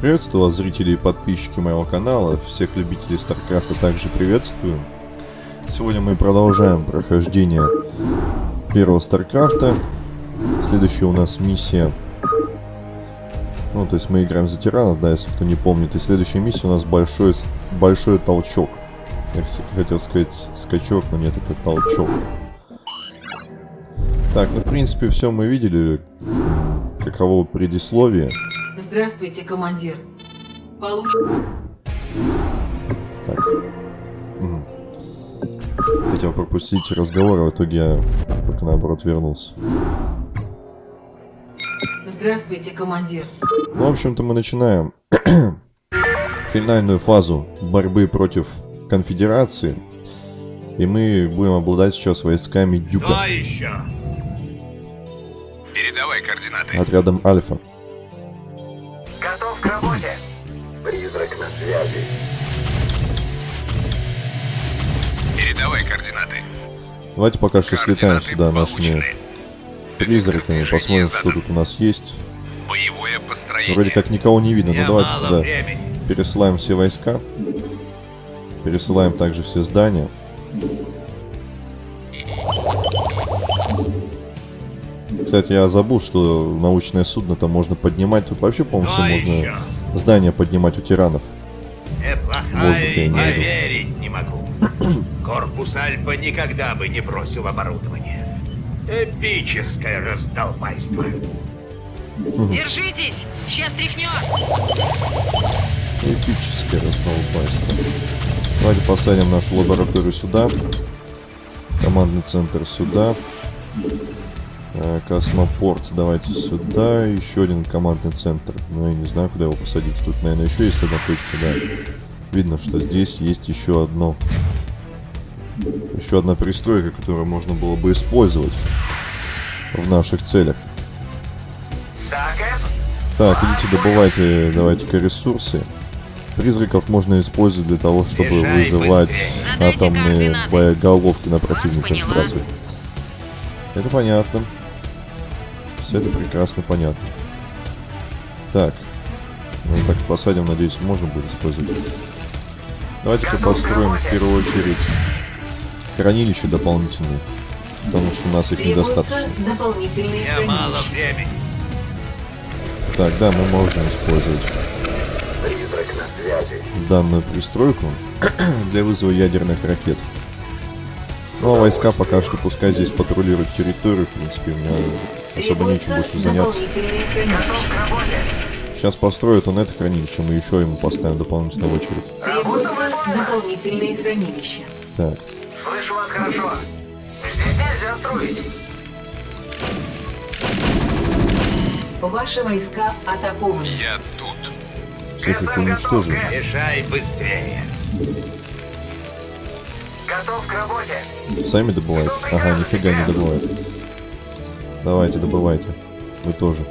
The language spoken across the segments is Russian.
Приветствую вас, зрители и подписчики моего канала, всех любителей Старкрафта также приветствую. Сегодня мы продолжаем прохождение первого Старкрафта. Следующая у нас миссия... Ну, то есть мы играем за тиранов, да, если кто не помнит. И следующая миссия у нас большой, большой толчок. Я хотел сказать скачок, но нет, это толчок. Так, ну в принципе все мы видели. Каково предисловие. Здравствуйте, командир. Получ... Так. Угу. Хотел пропустить разговор, а в итоге я только наоборот вернулся. Здравствуйте, командир. Ну, в общем-то, мы начинаем финальную фазу борьбы против конфедерации. И мы будем обладать сейчас войсками Дюка. Что еще? Передавай координаты. Отрядом Альфа. К работе. Призрак на связи. Передавай координаты. Давайте пока что слетаем сюда нашими призраками, Движение посмотрим, что тут у нас есть. Боевое построение. Вроде как никого не видно, но давайте туда времени. пересылаем все войска. Пересылаем также все здания. Кстати, я забыл, что научное судно там можно поднимать. Тут вообще, по-моему, все можно еще? здания поднимать у тиранов. Неплохая Воздух я поверить не могу. Корпус Альфа никогда бы не бросил оборудование. Эпическое раздолбайство. Держитесь! Сейчас тряхнет! Эпическое раздолбайство. Давайте посадим нашу лабораторию сюда. Командный центр сюда. Э, Космопорт давайте сюда. Еще один командный центр. Ну, я не знаю, куда его посадить. Тут, наверное, еще есть одна точка, да. Видно, что здесь есть еще одно... Еще одна пристройка, которую можно было бы использовать в наших целях. Так, идите добывайте, давайте-ка ресурсы. Призраков можно использовать для того, чтобы Езжай вызывать быстрее. Атомные боеголовки на противника сбрасывать. Это понятно. Все это прекрасно понятно. Так. Ну так посадим, надеюсь, можно будет использовать. Давайте-ка построим в первую очередь хранилище дополнительные. Потому что у нас их недостаточно. дополнительные Я мало времени. Так, да, мы можем использовать Призрак на связи. данную пристройку для вызова ядерных ракет. Ну а войска пока что пускай здесь патрулируют территорию, в принципе, у меня особо нечем больше заняться. дополнительные Готов хранилища. к работе. Сейчас построит он это хранилище, мы еще ему поставим дополнительно в очередь. Требуются дополнительные хранилища. Так, Слышу вас хорошо. Здесь нельзя строить. Ваши войска атакованы. Я тут. всех их уничтожим. Езжай быстрее. Готов к работе. Сами добывайте? Ага, нифига не добывают. Давайте, добывайте. Вы тоже.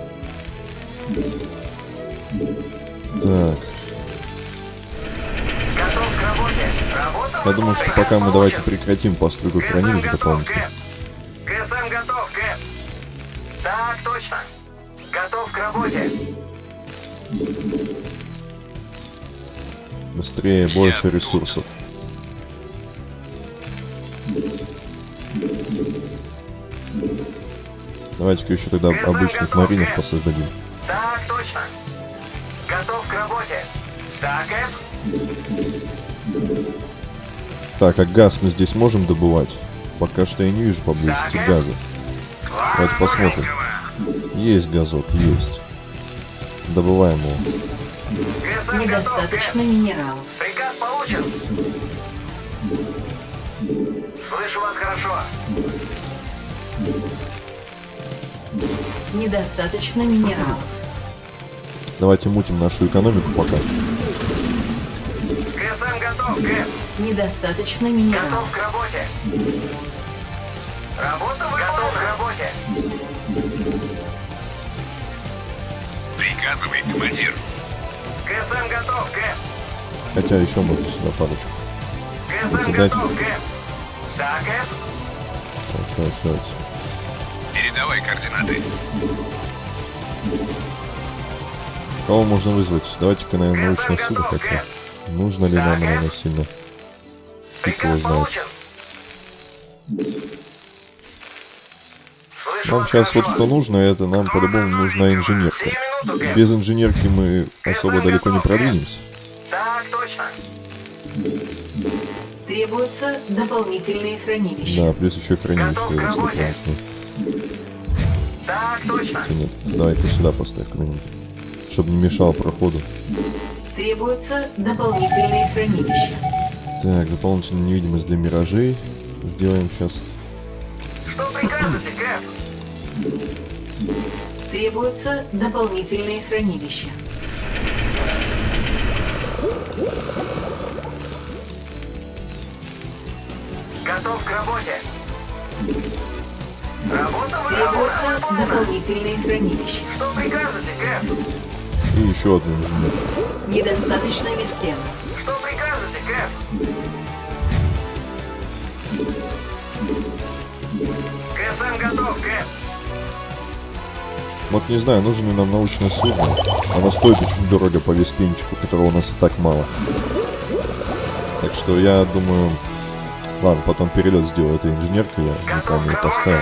Так, Готов к работе. Работа я думаю, что пока мы давайте прекратим постройку КСМ хранилищ готов, дополнительно. КСМ готов, Кэп. Так, точно. Готов к работе. Быстрее, больше ресурсов. Давайте-ка еще тогда КСМ обычных готов, маринов посоздадим. Так, точно. Готов к работе. Так, Кэп. Так, а газ мы здесь можем добывать? Пока что я не вижу поблизости Так, газа. Давайте посмотрим. Есть газок, есть. Добываем его. Недостаточно минералов. Приказ получен. Слышу вас хорошо. Недостаточно минералов. Давайте мутим нашу экономику пока. КСМ готов, Кэп. Недостаточно минералов. Готов к работе. Работа выполнена. Готов к работе. Приказывай, командир. КСМ готов, Кэп. Хотя еще можно сюда парочку. КСМ Дайте. готов, Кэп. Да, Кэп. Давайте, давайте, давайте. Передавай координаты. Кого можно вызвать? Давайте-ка, наверное, научное судно хотя. Нужно ли нам, наверное, сильно? Фиг его знает. Нам сейчас вот что нужно, это нам по-любому нужна инженерка. Без инженерки мы особо далеко не продвинемся. Так точно. Требуются дополнительные хранилища. Да, плюс еще хранилище Готов Так точно. Хотя нет, давай-ка сюда поставь куда-нибудь. Чтобы не мешал проходу. Требуются дополнительные хранилища. Так, дополнительная невидимость для миражей. Сделаем сейчас. Что прикажете, Кэп? Требуются дополнительные хранилища. Готов к работе. Требуются дополнительные хранилища. Что прикажете, Кэп? И еще одну инженер. Недостаточно веспена. Что прикажете, Кэп? КСМ готов, Кэп. Вот не знаю, нужно ли нам научное судно. Оно стоит очень дорого по веспенчику, которого у нас и так мало. Так что я думаю... Ладно, потом перелет сделаю этой инженеркой, я на камеру поставил.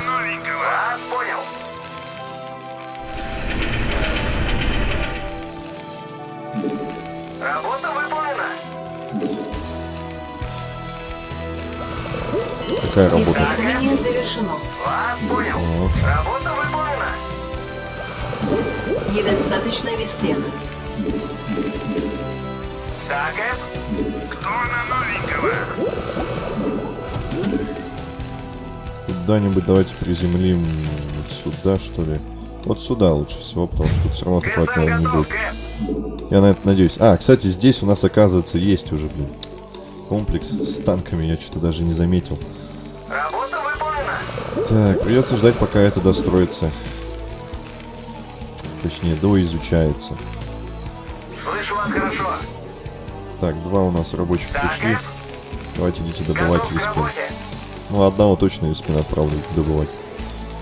Какая работа? Исследование завершено. Вас понял. Работа выполнена. Недостаточно веспена. Так, Кэп. Кто на новенького? Куда-нибудь давайте приземлим вот сюда, что ли. Вот сюда лучше всего, потому что тут все равно такого, наверное, не будет. Я на это надеюсь. А, кстати, здесь у нас, оказывается, есть уже, блин, комплекс с танками. Я что-то даже не заметил. Работа выполнена. Так, придется ждать, пока это достроится. Точнее, доизучается. Слышу вас хорошо. Так, два у нас рабочих Так, пришли. Давайте идите добывать виспин. Ну, одного точно виспин отправлю добывать.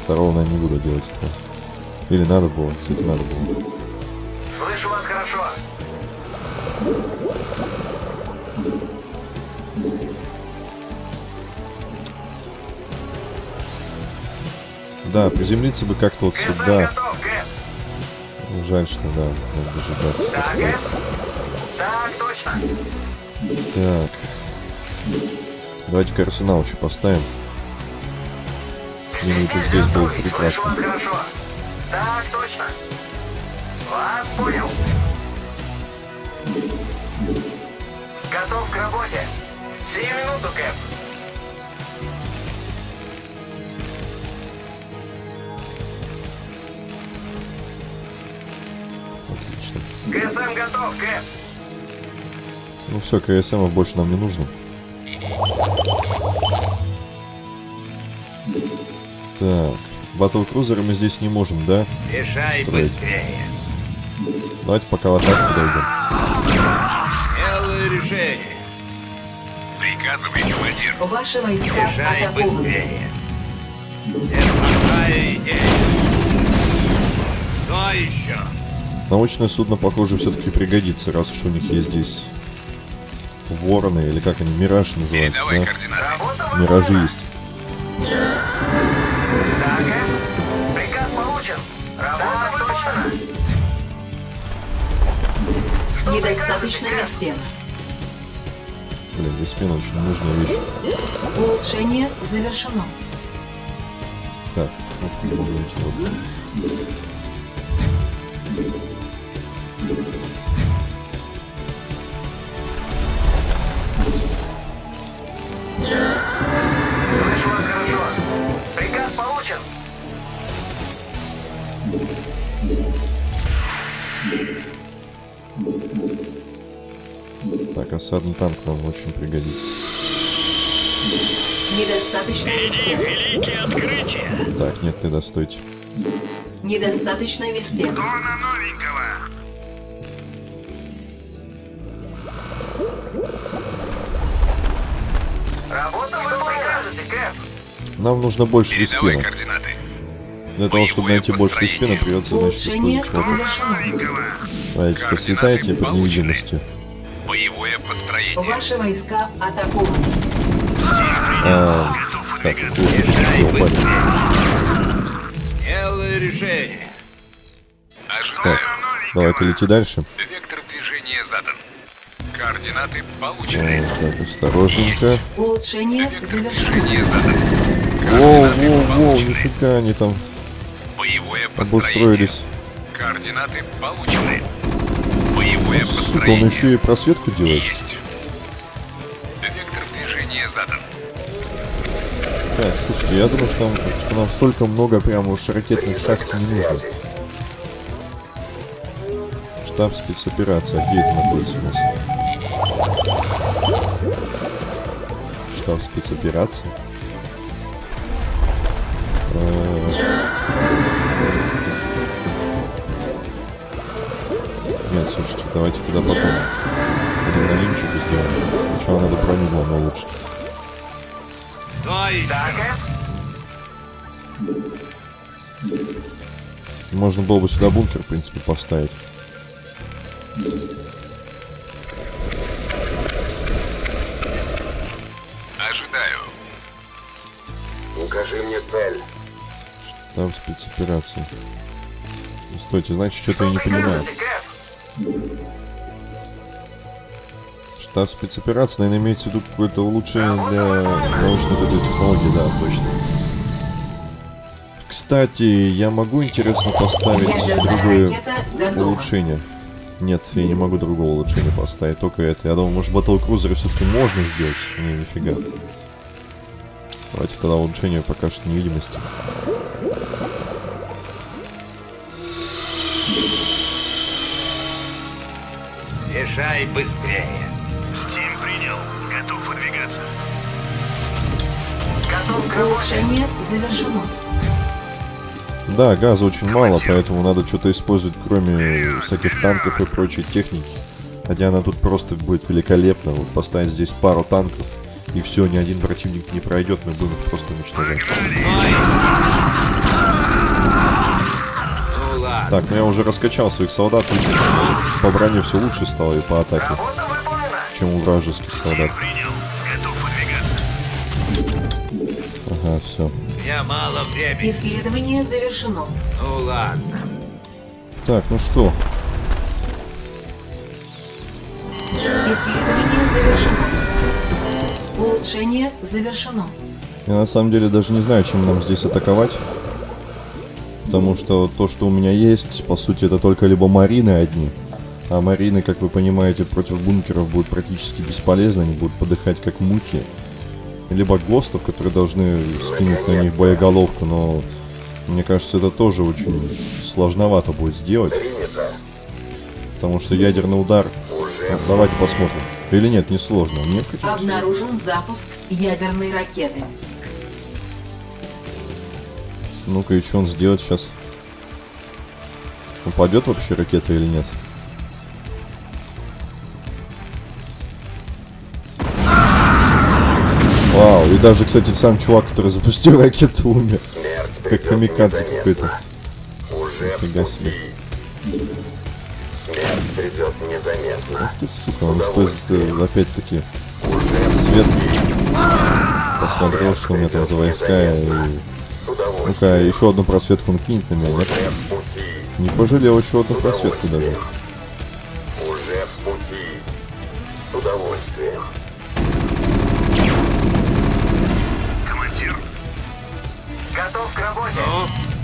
Второго, наверное, не буду делать этого. Или надо было? Кстати, надо было. Слышу вас хорошо. Да, приземлиться бы как-то вот сюда. Жаль, что да, надо дожидаться. Кэп. Так. Давайте-ка арсенал еще поставим. Где-нибудь здесь было прекрасно. Так, точно. Вас понял. Готов к работе. Сию минуту, Кэп. КСМ готов, Кэп. Ну все, КСМ больше нам не нужно. Так. Батл-крузеры мы здесь не можем, да? Езжай Строить. быстрее. Давайте пока в атаку подойдем. Смелое решение. Приказывай, командир. Ваши войска атакованы. быстрее. Неплохая идея. Что еще? Научное судно, похоже, все-таки пригодится, раз уж у них есть здесь вороны, или как они, мираж называется, Передавай да? Миражи есть. Так, Кэп. Приказ получен. Работа выполнена. Что Недостаточно веспена. Блин, Веспин очень нужная вещь. Улучшение завершено. Так, вот идти, вот. Осадный танк нам очень пригодится. Недостаточно. Великие открытия. Так, нет, ты достойте. Недостаточно на новенького. Работа выполнена. Кэп. Нам нужно больше координаты. Для того, чтобы найти больше построение. спина, придется, значит, использовать. Новенького. Давайте-ка слетайте под невидимостью. Ваши войска атакованы. А, так, решение. Ожидаю. Давай-ка лети дальше. Вектор движения задан. Координаты А, получены. так, осторожненько. Улучшение завершено. Воу, воу, воу, нифига они там Боевое обустроились. Координаты получены. Боевое Сука, он еще и просветку делает. Есть. Так, слушайте, я думаю, что, нам- что нам столько много прямо уж ракетных шахте не нужно. Штаб спецоперации. А где это находится у нас? Штаб спецоперации. Э, Нет, слушайте, давайте тогда потом. Адреналинчику сделаем. Сначала надо броню главное улучшить. То еще. Эд? Можно было бы сюда бункер, в принципе, поставить. Ожидаю. Укажи мне цель. Там спецоперация. Ну, Стойте, значит, что-то я не понимаю. Кэп? Штаб спецоперации, наверное, имеется в виду какое-то улучшение для научной этой технологии, да, точно. Кстати, я могу, интересно, поставить другое улучшение. Нет, я не могу другого улучшения поставить, только это. Я думал, может, батл-крузеры все-таки можно сделать? Не, нифига. Давайте тогда улучшение пока что невидимости. Езжай быстрее. Выдвигаться. Готов к. Улучшение завершено. Да, газа очень мало, поэтому надо что-то использовать, кроме всяких танков и прочей техники. Хотя она тут просто будет великолепна. Вот поставить здесь пару танков, и все, ни один противник не пройдет, мы будем их просто уничтожать. Ну. Так, ну я уже раскачал своих солдат, что по броне все лучше стало и по атаке, чем у вражеских солдат. Ага, все. У меня мало времени. Исследование завершено. Ну ладно. Так, ну что, Исследование завершено. Улучшение завершено. я на самом деле даже не знаю, чем нам здесь атаковать. Потому что то, что у меня есть, по сути, это только либо марины одни. А марины, как вы понимаете, против бункеров будут практически бесполезны, они будут подыхать как мухи. Либо гостов, которые должны скинуть на них боеголовку, но мне кажется, это тоже очень сложновато будет сделать. Потому что ядерный удар... Давайте посмотрим. Или нет, не сложно. Нет, каких Обнаружен запуск ядерной ракеты. Ну-ка, и что он сделает сейчас? Упадет вообще ракета или нет? И даже, кстати, сам чувак, который запустил ракету, умер. Как камикадзе какой-то. Нифига себе. Ах ты, сука, он использует э, опять-таки свет. Посмотрел, что у меня там за войска. И... Ну-ка, еще одну просветку он кинет на меня, нет? Не пожалел еще одну просветку даже.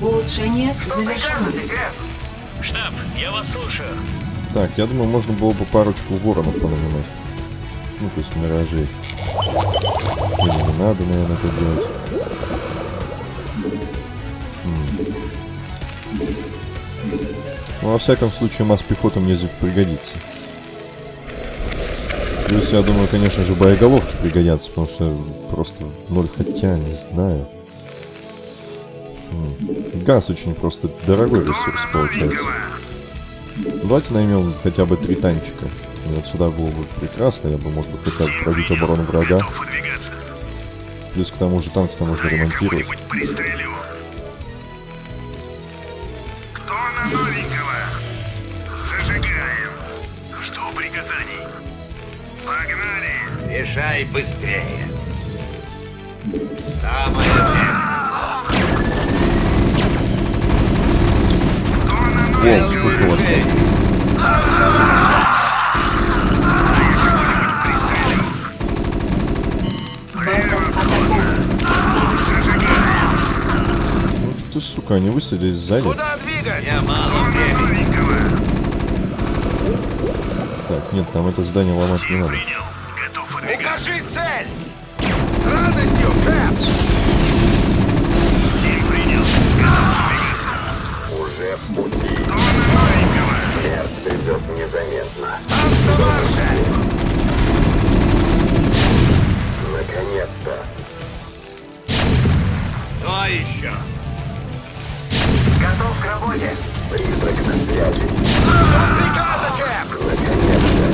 Улучшение Что завершено. Штаб, я вас слушаю. Так, я думаю, можно было бы парочку воронов понанимать. Ну, то есть миражей. Или не надо, наверное, это делать. Хм. Ну, во всяком случае, масс пехоты мне здесь пригодится. Плюс, я думаю, конечно же, боеголовки пригодятся, потому что просто в ноль хотя, не знаю. Газ очень просто дорогой ресурс получается. Давайте наймем хотя бы три танчика. И вот сюда было бы прекрасно, я бы мог бы хотя бы пробить оборону врага. Плюс к тому же танки-то можно ремонтировать. Бежай быстрее. Самое время. О, сколько у вас. Ну ты, сука, они высадились сзади. Куда двигать? Я мало времени. Так, нет, нам это здание ломать не надо. Придет незаметно. Наконец-то. Кто еще? Готов к работе! Призрак на связи. Приказа, Кэп! Наконец-то.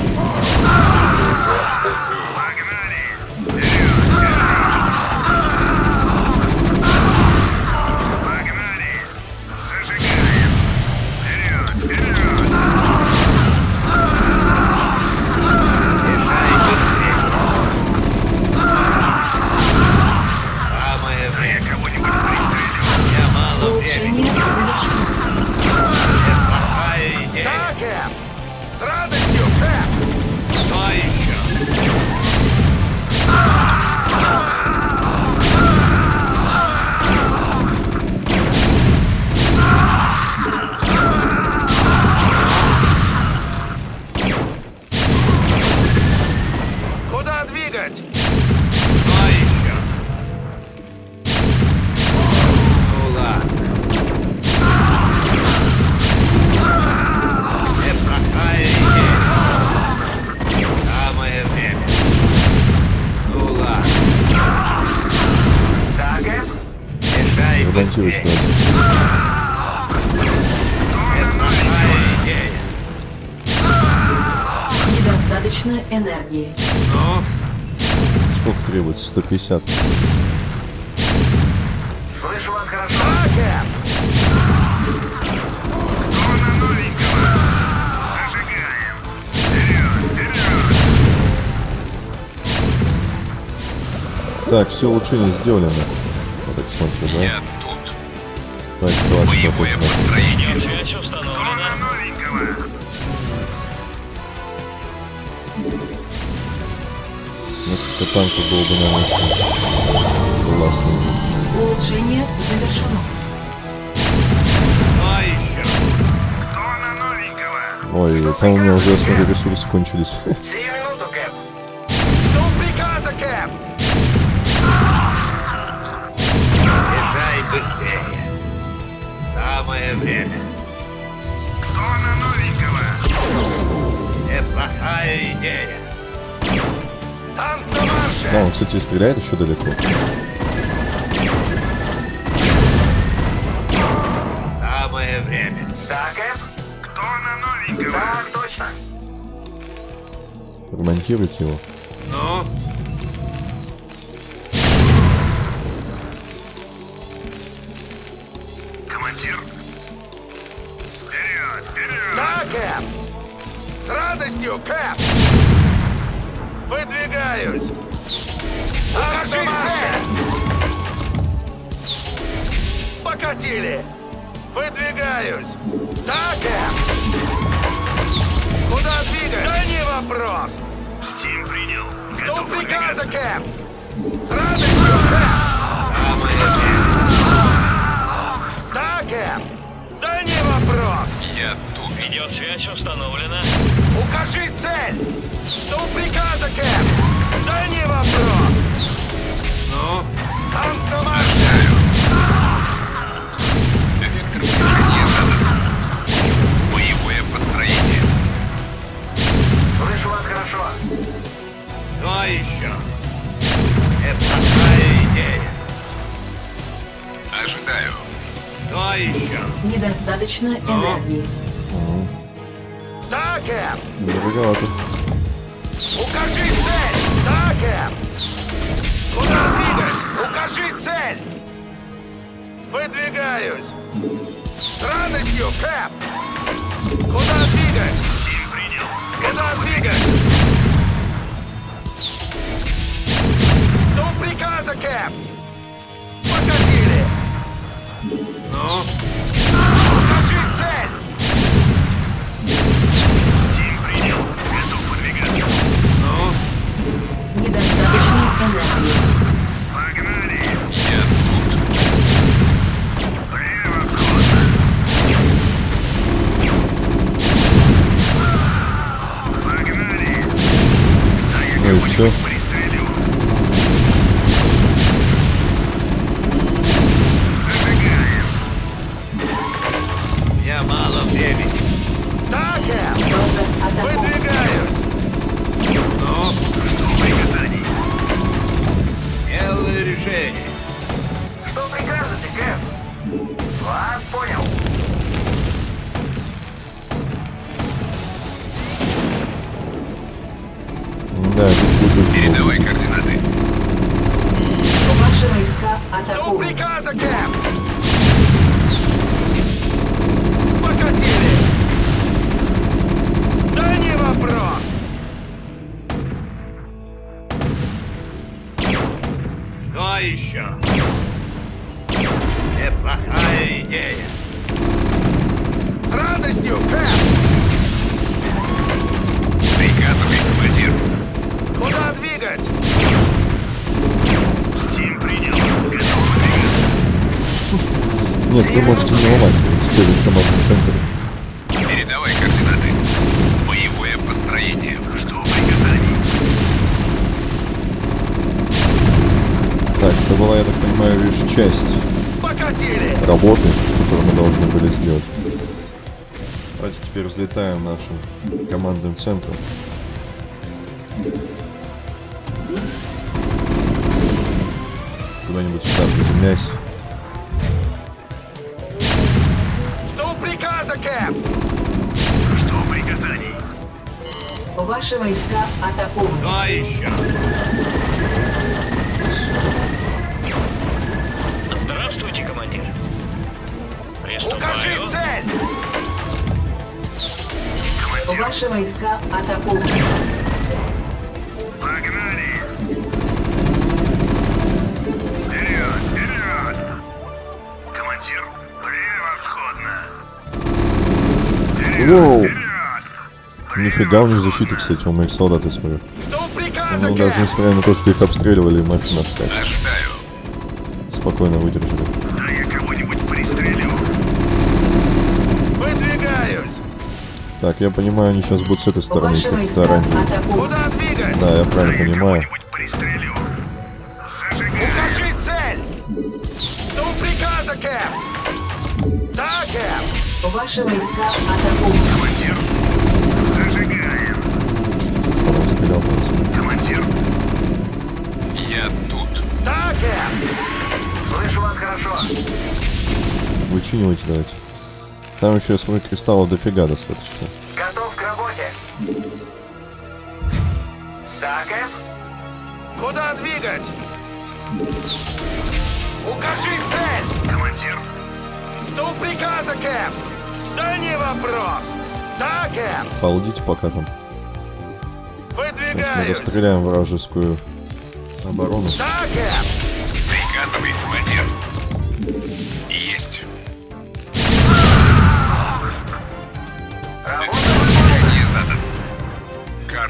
150. Слышу вас хорошо. Так, все улучшения сделали, да? Я так смотрю, да? тут. Так, класс, точно. построение. Несколько танков было бы, наверное, очень классно. Улучшение завершено. кто еще? Новенького. Ой, там у меня уже, смотрю, ресурсы кончились. Езжай быстрее. Самое время. Тона новенького. Неплохая идея. На! Да, он, кстати, стреляет еще далеко. Самое время. Да, Кэп? Тона новенького. Так, точно. Ремонтируйте его. Ну, Командир. Вперед! Вперед! Да, Кэп! С радостью, Кэп! Выдвигаюсь! Покажи цель! Покатили! Выдвигаюсь! Да, Кэп! Куда двигать? Да не вопрос! Стим принял. Готов приказа. Кэп! Время. Да, Кэп! Да не вопрос! Я тут. Видеосвязь установлена. Укажи цель! Приказа, Недостаточно энергии. Дакер! Дороговато. Укажи цель! Дакер! Куда двигаюсь? Укажи цель! Выдвигаюсь! Странностью, Кэп! Куда двигать? Куда двигать? До приказа, Кэп! Покатили! Ну? энергии. все. Нашим командным центром. Куда-нибудь сюда приземляйся. Жду приказа, Кэп! Жду приказаний. Ваши войска атакованы. Что еще? Здравствуйте, командир. Укажи цель! Ваши войска атакованы. Погнали! Вперед, вперед! Командир, превосходно! Воу! Вперед! Нифига у них защита, кстати, у моих солдат, я смотрю. Ну, даже несмотря на то, что их обстреливали, машина стать. Ожидаю. Спокойно выдержали. Да я кого-нибудь пристрелю. Выдвигаюсь! Так, я понимаю, они сейчас будут с этой стороны оранжевые. двигать? Да, я правильно понимаю. Укажи цель! Жду приказа, Кэп! Да, Кэп! Ваши войска атакованы. Командир, зажигаем. Стрелял. Командир. Я тут. Да, Кэп! Слышу вас хорошо. Вычинивайте давайте. Там еще, я смотрю, кристаллов дофига достаточно. Готов к работе. Да, Кэп? Куда двигать? Укажи цель! Командир, Жду приказа, Кэп! Да не вопрос! Да, Кэп! Полдите пока там. Сейчас мы Выдвигаюсь! расстреляем вражескую оборону. Да, Кэп! приказывай, командир. Есть.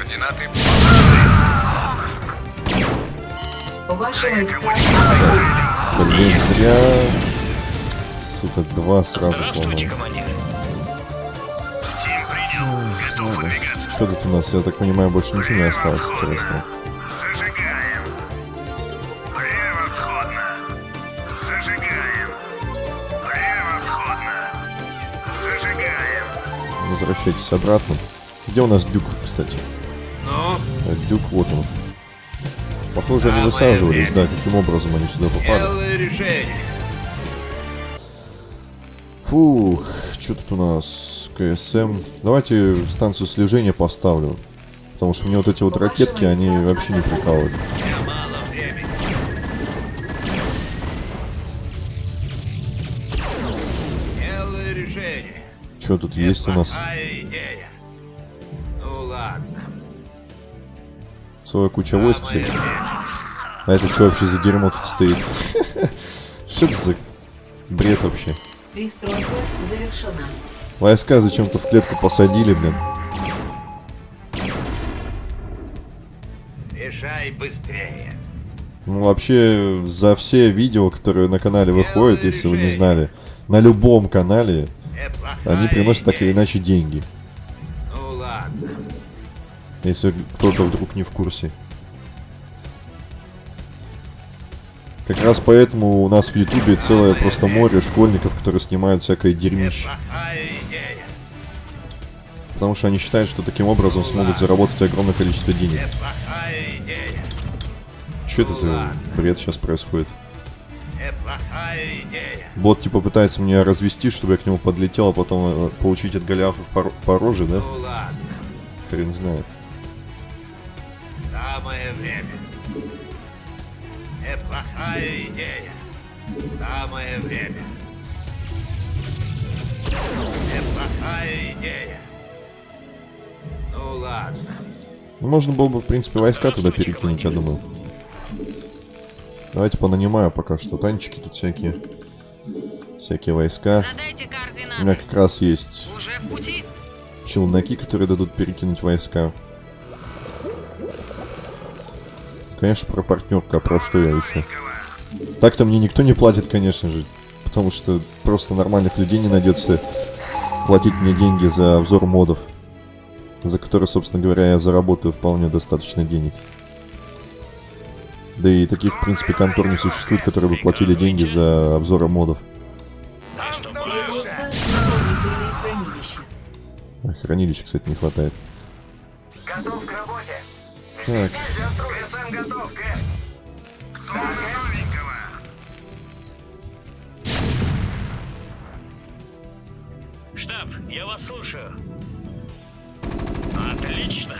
Координаты Ваши войска. Блин, зря... Сука, два сразу сломали. выдвигаться. Что тут у нас? Я так понимаю, больше ничего не осталось интересного. Зажигаем. Превосходно. Зажигаем. Превосходно. Зажигаем. Возвращайтесь обратно. Где у нас дюк, кстати? Дюк, вот он. Похоже, они высаживались, да, каким образом они сюда попали. Фух, что тут у нас? КСМ. Давайте станцию слежения поставлю. Потому что мне вот эти вот ракетки, они вообще не прикалывают. Что тут есть у нас? Целая куча войск, время. А это что вообще за дерьмо тут стоит? Что это за бред вообще? Пристройка завершена. Войска зачем-то в клетку посадили, блин. Решай быстрее. Ну, вообще, за все видео, которые на канале выходят, если вы не знали, на любом канале, они приносят так или иначе деньги. Если кто-то вдруг не в курсе. Как раз поэтому у нас в Ютубе целое просто море школьников, которые снимают всякое дерьмище. Потому что они считают, что таким образом смогут заработать огромное количество денег. Что это за бред сейчас происходит? Бот типа пытается меня развести, чтобы я к нему подлетел, а потом э, получить от Голиафа по, по роже, да? Хрен знает. Самое время. Неплохая идея. Самое время. Неплохая идея. Ну ладно. Ну, Можно было бы, в принципе, войска туда перекинуть, я думаю. Давайте понанимаю пока что. Танчики тут всякие. Всякие войска. У меня как раз есть челноки, которые дадут перекинуть войска. Конечно, про партнерку, а про что я еще? Так-то мне никто не платит, конечно же. Потому что просто нормальных людей не найдется платить мне деньги за обзор модов. За которые, собственно говоря, я заработаю вполне достаточно денег. Да и таких, в принципе, контор не существует, которые бы платили деньги за обзоры модов. Хранилища. Кстати, не хватает. Так, вас слушаю. Отлично.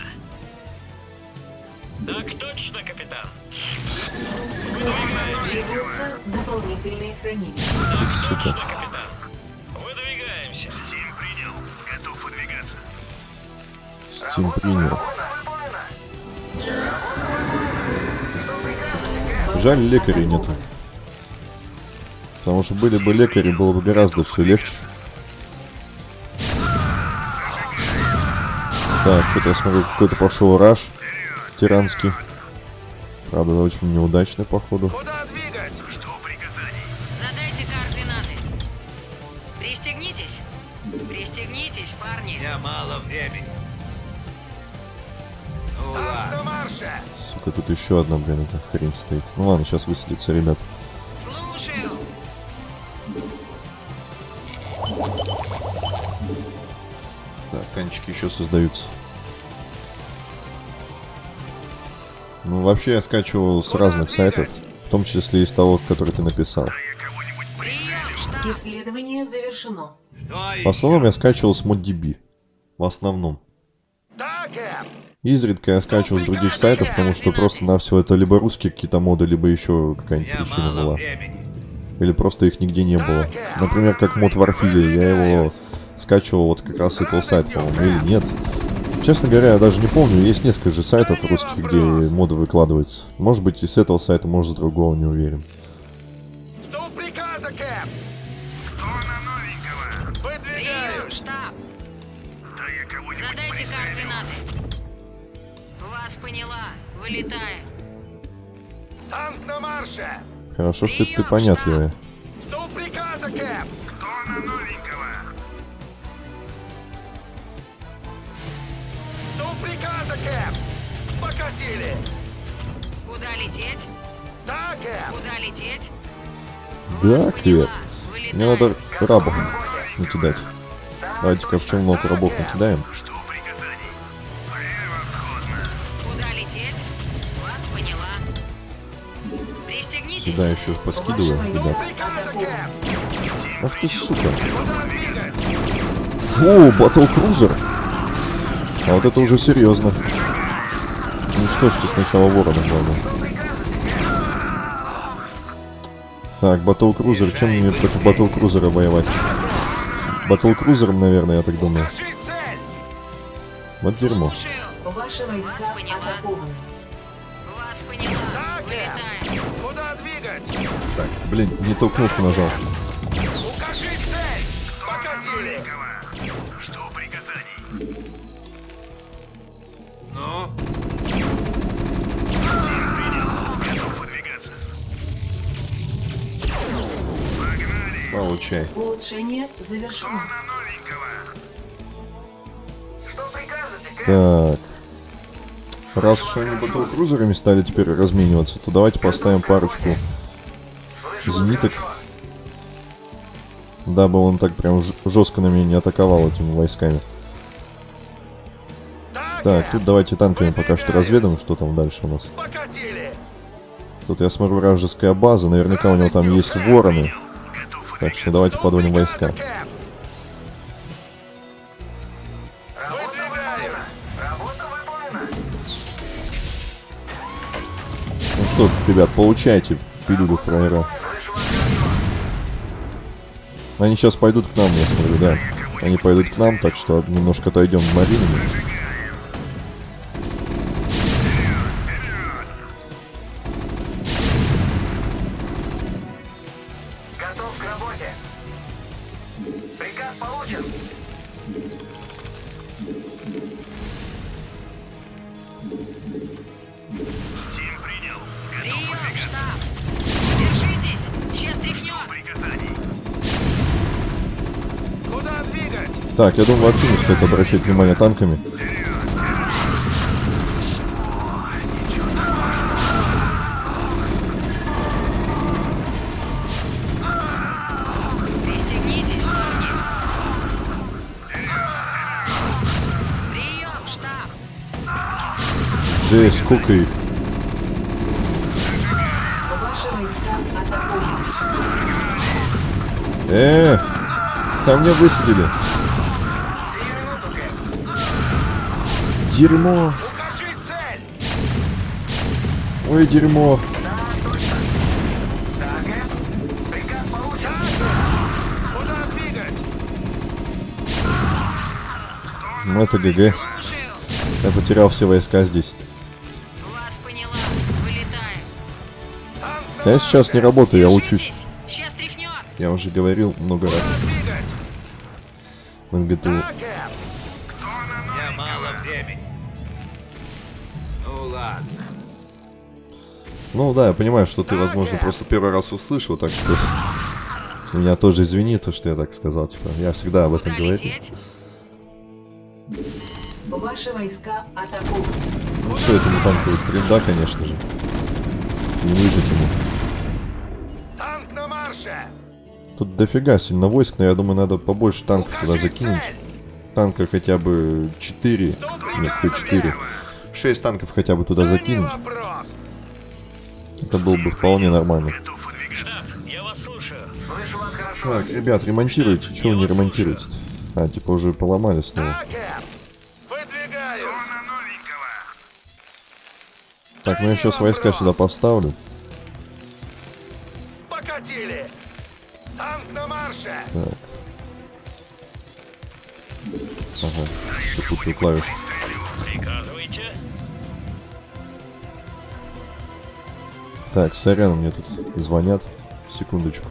Так точно, капитан. Требуются дополнительные хранилища. ты, сука. Точно, капитан. Выдвигаемся. Стим принял. Готов выдвигаться. Steam принял. Жаль, лекарей нету. Потому что были бы лекари, было бы гораздо все легче. Так, что-то я смотрю, какой-то пошел раш тиранский. Правда, очень неудачный, походу. Куда двигать? Жду приказаний. Задайте координаты. Пристегнитесь. Пристегнитесь, парни. меня мало времени. Ну ладно. Сука, тут еще одна, блин, эта хрень стоит. Ну ладно, сейчас высадится, ребят. Так, танчики еще создаются. Ну, вообще я скачивал с разных сайтов, в том числе и с того, который ты написал. Исследование завершено. В основном я скачивал с ModDB. В основном. Изредка я скачивал с других сайтов, потому что просто-навсего это либо русские какие-то моды, либо еще какая-нибудь причина была. Или просто их нигде не было. Например, как мод Warfilia, я его скачивал вот как раз с этого сайта, по-моему, или нет. Честно говоря, я даже не помню, есть несколько же сайтов русских, где моды выкладываются. Может быть и с этого сайта, может с другого, не уверен. Жду приказа, Кэп. Кто на новенького? Прием, Выдвигаюсь. штаб. Да я кого-нибудь Задайте координаты. Вас поняла. Вылетаем. Танк на марше. Хорошо, что ты понятливая. Жду приказа, Кэп. Кто на новенького? Жду приказа, Кэп. Покатили. Куда лететь? Да, Кэп. Куда лететь? Да, Кэп. Мне надо Вылетаем. рабов накидать. Давайте-ка в челнок рабов накидаем. Сюда еще поскидываю, ребят. Ах ты, сука. О, батл крузер. А вот это уже серьезно. Уничтожьте сначала ворона, главное. Так, батл крузер. Чем мне против батл крузера воевать? Батл крузером, наверное, я так думаю. Вот дерьмо. Ваши войска Вас поняла. атакованы. Вас поняла. Так, Кэп. Вылетаем. Куда двигать? Так, блин, не ту кнопку нажал. Погнали. Получай. Улучшение завершено. Так. Раз уж они батл крузерами стали теперь размениваться, то давайте поставим парочку зениток. Дабы он так прям жестко на меня не атаковал этими войсками. Так, тут давайте танками пока что разведаем, что там дальше у нас. Тут я смотрю вражеская база, наверняка у него там есть вороны. Так что давайте подводим войска. Ну что, ребят, получайте пилюлю фраера. Они сейчас пойдут к нам, я смотрю, да. Они пойдут к нам, так что немножко отойдем в маринами. Так, я думаю, вообще не стоит обращать внимание танками. Жесть, сколько их. Э, там меня высадили. Дерьмо. Ой, дерьмо. Ну это ГГ. Я потерял все войска здесь. Я сейчас не работаю, я учусь. Я уже говорил много раз в НГТУ. Меня мало времени. Ну ладно. Ну да, я понимаю, что ты, возможно, просто первый раз услышал, так что меня тоже извини, то, что я так сказал. Типа, я всегда об этом говорю. Ваши войска атакуют. Ну все, этому танку да, конечно же. Не выжить ему. Танк на марше! Тут дофига сильно войск, но я думаю, надо побольше танков туда закинуть. Танка хотя бы 4. Нет, хоть 4. 6 танков хотя бы туда Да не закинуть. Это было бы вполне нормально. Так, ребят, ремонтируйте. Чего вы не ремонтируете -то? А, типа уже поломали снова. Так, ну я сейчас войска сюда поставлю. Покатили! Танк на марше! Так. Ага, все купил Так, сорян, мне тут звонят. Секундочку.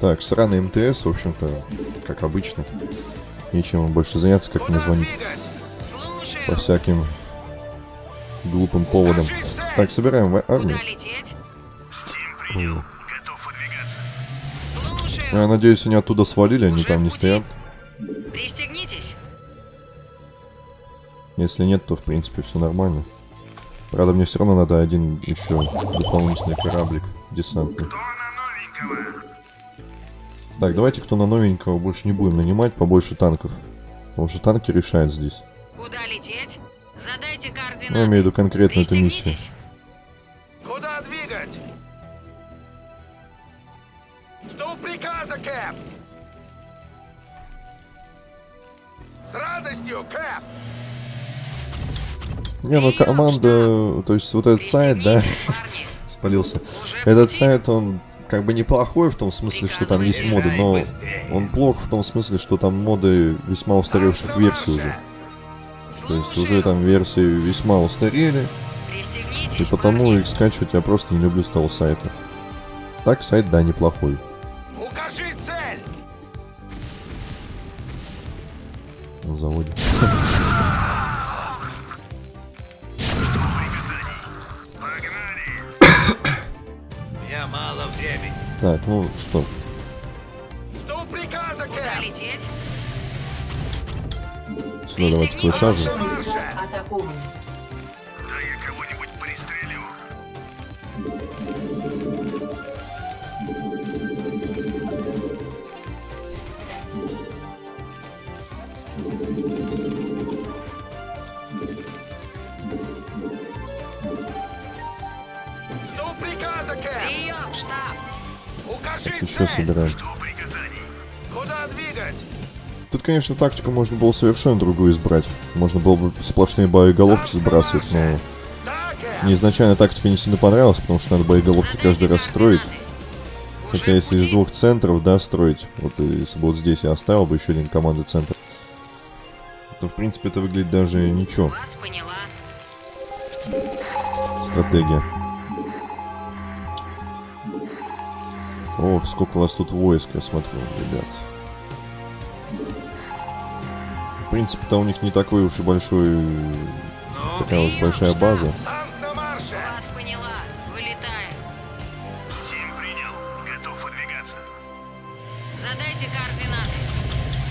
Так, сраный МТС, в общем-то, как обычно. Нечем больше заняться, как мне звонить. По всяким глупым поводам. Так, собираем в- армию. Я надеюсь, они оттуда свалили, они там не стоят. Если нет, то в принципе все нормально. Правда, мне все равно надо один еще дополнительный кораблик десантный. Так, давайте кто на новенького больше не будем нанимать, побольше танков. Потому что танки решают здесь. Куда лететь? Задайте координаты. Ну, я имею в виду конкретно эту миссию. Куда двигать? Жду приказа, Кэп! С радостью, Кэп! Не, ну команда, то есть вот этот сайт, да, спалился. Этот сайт, он как бы неплохой в том смысле, что там есть моды, но он плох в том смысле, что там моды весьма устаревших версий уже. То есть уже там версии весьма устарели. И потому их скачивать я просто не люблю с того сайта. Так сайт, да, неплохой. Укажи цель! На Так, ну что? Что приказа, Кэп? Прием, штаб! Укажи Еще собираем. Тут, конечно, тактику можно было совершенно другую избрать. Можно было бы сплошные боеголовки сбрасывать, но мне изначально тактика не сильно понравилась, потому что надо боеголовки каждый раз строить. Хотя если из двух центров, да, строить, вот если бы вот здесь я оставил бы еще один командный центр, то, в принципе, это выглядит даже ничего. Стратегия. О, сколько у вас тут войск, я смотрю, ребят. Принципе-то у них не такой уж и большой... Ну, Такая уж большая база. Танк на марше. Вас поняла. Вылетаем. Стим принял. Готов выдвигаться. Задайте координаты.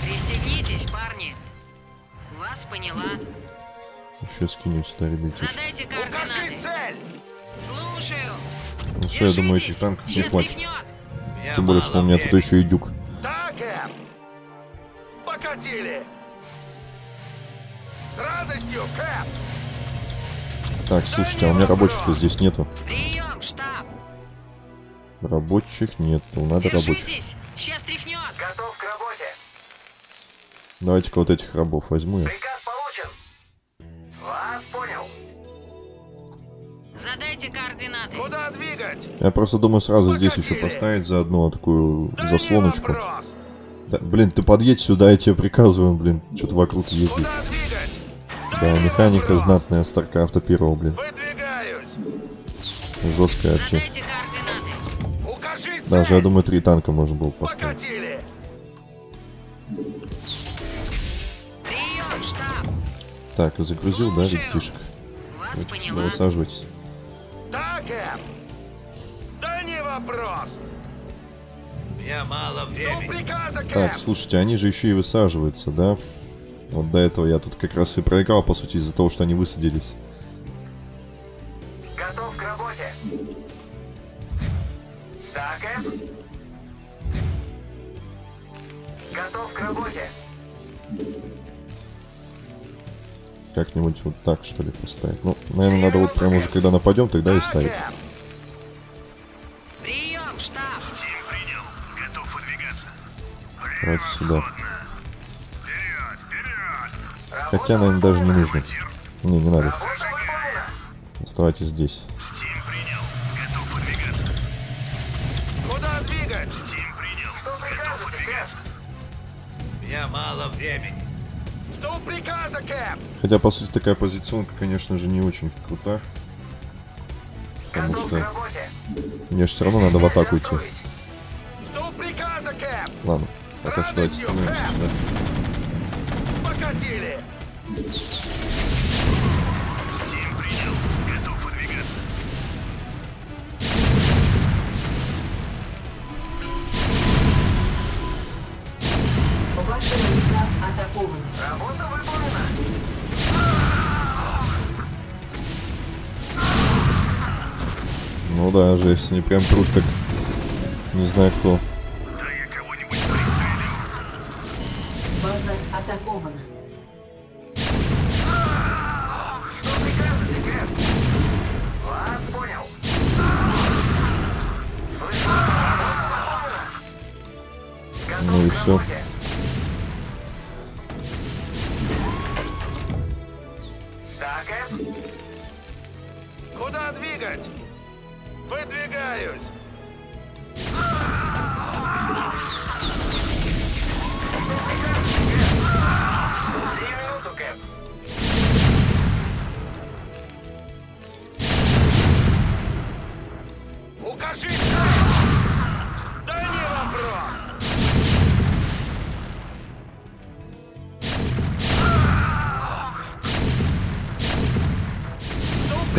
Пристегнитесь, парни. Вас поняла. Еще скинем сюда, ребятишки. Задайте координаты. цель. Слушаю. Ну все, я думаю, этих танков не хватит. Тем более, что у меня тут еще и дюк. Кэп. Покатили. С радостью, Кэп. Так, слушайте, а у меня рабочих-то здесь нету. Прием, штаб. Рабочих нету, надо рабочих. Держитесь. Сейчас тряхнет. Готов к работе. Давайте-ка вот этих рабов возьму я. Приказ получен. Вас понял. Задайте координаты. Куда двигать? Я просто думаю сразу здесь еще поставить заодно такую Да заслоночку. Да, блин, ты подъедь сюда, я тебе приказываю, блин, что-то вокруг ездить. Да, механика знатная Старкрафта первого, блин. Выдвигаюсь. Жесткая вообще. Даже, я думаю, три танка можно было поставить. Так, загрузил, да, ребятишек? Поняла. высаживайтесь. Да, Кэп. Да не вопрос. Меня мало Жду времени. Так, слушайте, они же еще и высаживаются, да? Вот до этого я тут как раз и проиграл, по сути, из-за того, что они высадились. Готов к работе. Да, Кэп. Готов к работе. Как-нибудь вот так, что ли, поставить. Ну, наверное, надо вот прямо уже, когда нападем, тогда и ставить. Кэп. Прием, штаб. Давайте сюда. Хотя, наверное, даже не нужно. Не, не надо. Оставайтесь здесь. Стим принял. Готов выдвигаться. Куда двигать? Стим принял. Что Готов прикажете, выдвигаться. У меня мало времени. Жду приказа, Кэп. Хотя, по сути, такая позиционка, конечно же, не очень крута. Потому что мне же все равно надо в атаку идти. Ладно, пока что давайте становимся сюда. Да, жесть, они прям прут как... Не знаю кто. Да я кого-нибудь. База атакована. Ну и. Да, Кэп. Куда двигать? Выдвигаюсь.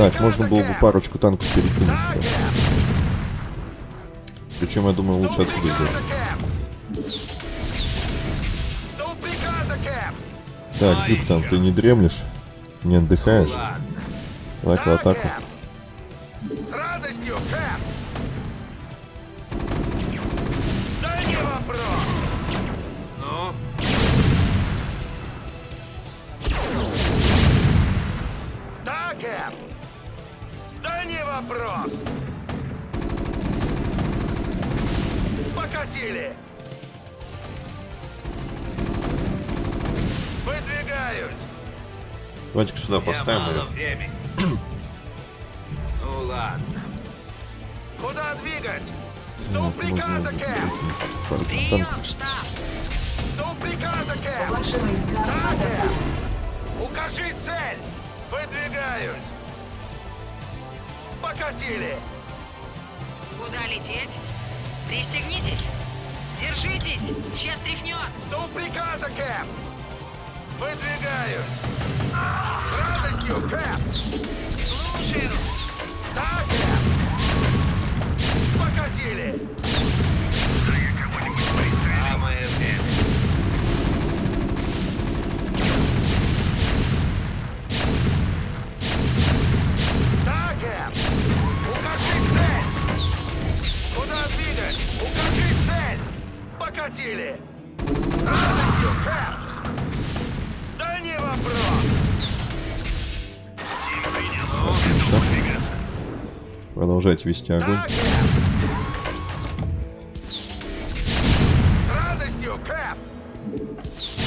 Так, можно было бы парочку танков перекинуть. Да. Причем, я думаю, лучше отсюда сделать. Так, Дюк, там ты не дремлешь? Не отдыхаешь? Давай-ка атаку. Поставим мало ее. времени. ну ладно. Куда двигать? Жду можно приказа, Прием, штаб. Жду приказа. Ваши войска. Укажи цель. Выдвигаюсь. Покатили. Куда лететь? Пристегнитесь. Держитесь. Сейчас тряхнет. Жду приказа, Кэп. Выдвигаюсь. С радостью, Кэп. Слушаю. Да, Кэп. Покатили. Самое время. Да, Кэп. Укажи цель. Куда двигать? Укажи цель. Покатили. С радостью, Кэп. Отлично. Продолжайте вести огонь. Да, Кэп. С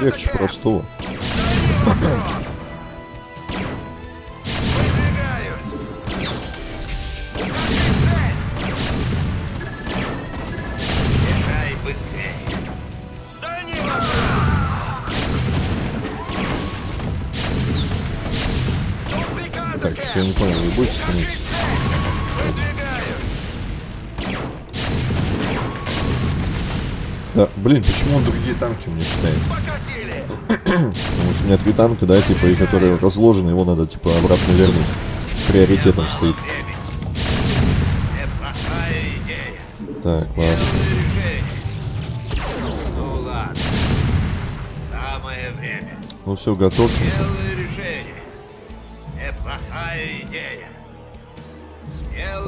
Легче простого. Блин, почему он другие танки мне считает? Потому что у меня три танка, да, типа, и которые разложены, его надо, типа, обратно вернуть. Приоритетом стоит. Так, ладно. Самое время. Ну все. Смелое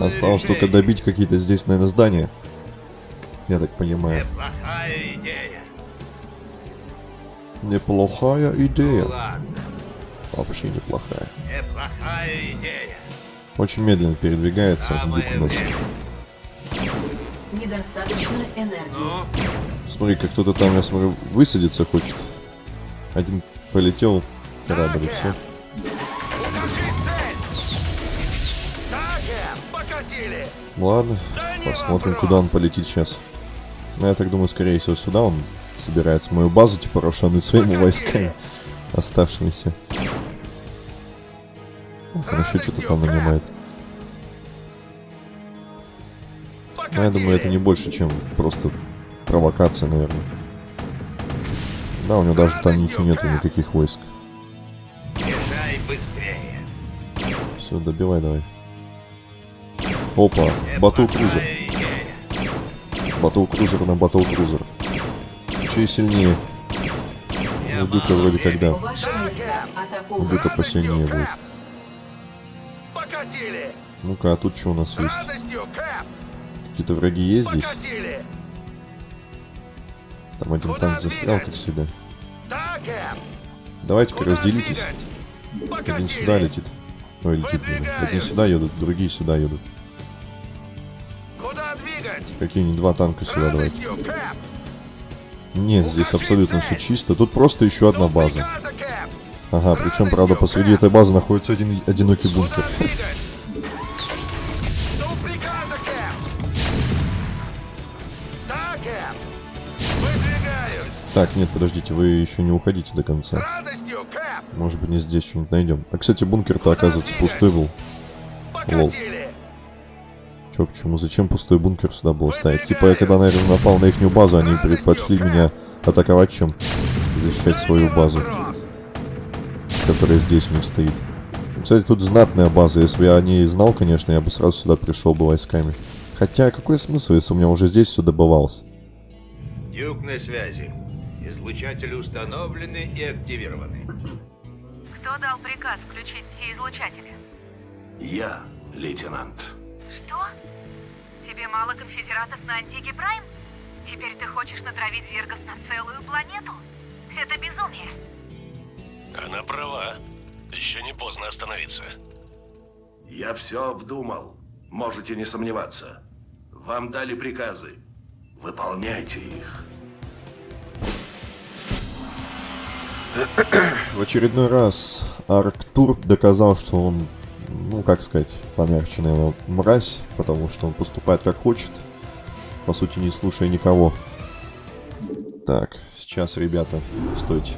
Осталось только добить какие-то здесь, наверное, здания. Я так понимаю. Неплохая идея. Ну ладно. Вообще неплохая. Неплохая идея. Очень медленно передвигается Дюк. Недостаточно энергии. Ну, Смотри, как кто-то там, я смотрю, высадиться хочет. Один полетел корабль, и все. Ладно, посмотрим, куда он полетит сейчас. Ну, я так думаю, скорее всего, сюда он собирается мою базу, типа, рошануть своими войсками оставшимися. Он еще что-то там нанимает. Но я думаю, это не больше, чем просто провокация, наверное. Да, у него даже там ничего нету, никаких войск. Все, добивай давай. Опа, батл крузер. Батл крузер на батл крузер. Чей сильнее? Мне У Дюка мало вроде когда. У. Дюка посильнее будет. Ну-ка, а тут что у нас есть? Какие-то враги есть здесь? Там один танк застрял, как всегда. Давайте-ка разделитесь. Один сюда летит. Ой, летит. Одни сюда едут, другие сюда едут. Какие-нибудь два танка сюда давайте. Нет, здесь абсолютно все чисто. Тут просто еще одна база. Ага, причем, правда, посреди этой базы находится один одинокий бункер. Так, нет, подождите, вы еще не уходите до конца. Может быть, не здесь что-нибудь найдем. А, кстати, бункер-то, оказывается, пустой был. Покатили! Чё, почему? Зачем пустой бункер сюда было ставить? Типа, я когда, наверное, напал на ихнюю базу, они предпочли меня атаковать, чем защищать свою базу, которая здесь у них стоит. Кстати, тут знатная база. Если бы я о ней знал, конечно, я бы сразу сюда пришел бы войсками. Хотя, какой смысл, если у меня уже здесь все добывалось? Дюк на связи. Излучатели установлены и активированы. Кто дал приказ включить все излучатели? Я, лейтенант. Что? Тебе мало конфедератов на Антике Прайм? Теперь ты хочешь натравить зергов на целую планету? Это безумие. Она права. Еще не поздно остановиться. Я все обдумал. Можете не сомневаться. Вам дали приказы. Выполняйте их. В очередной раз Арктур доказал, что он, ну, как сказать, помягче, наверное, мразь, потому что он поступает как хочет, по сути, не слушая никого. Так, сейчас, ребята, стойте.